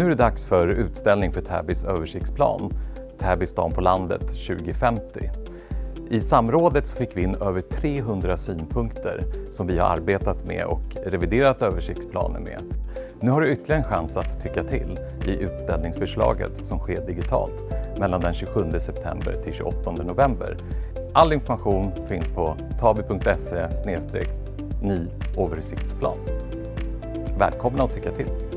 Nu är det dags för utställning för Täbys översiktsplan, Täby stan på landet 2050. I samrådet så fick vi in över 300 synpunkter som vi har arbetat med och reviderat översiktsplanen med. Nu har du ytterligare en chans att tycka till i utställningsförslaget som sker digitalt mellan den 27 september till 28 november. All information finns på taby.se ny översiktsplan. Välkomna att tycka till!